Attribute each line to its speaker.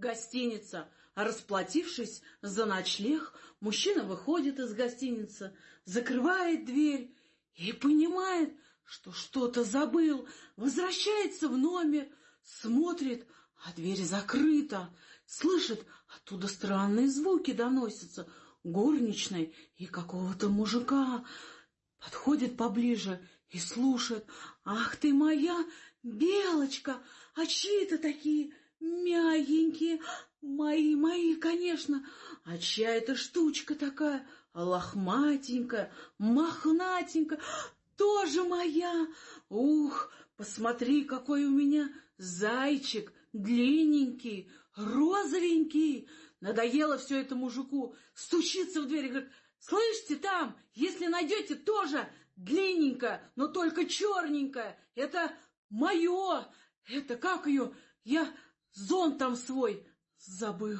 Speaker 1: Гостиница. Расплатившись за ночлег, мужчина выходит из гостиницы, закрывает дверь и понимает, что что-то забыл, возвращается в номер, смотрит, а дверь закрыта, слышит, оттуда странные звуки доносятся, горничной и какого-то мужика. Подходит поближе и слушает. «Ах ты моя белочка! А чьи это такие мягенькие? Мои, мои, конечно! А чья это штучка такая? Лохматенькая, мохнатенькая, тоже моя! Ух, посмотри, какой у меня зайчик, длинненький, розовенький!» Надоело все это мужику, стучится в дверь и говорит, «Слышите, там, если найдете, тоже длинненькое, но только черненькое, это мое, это как ее, я зонт там свой забыл».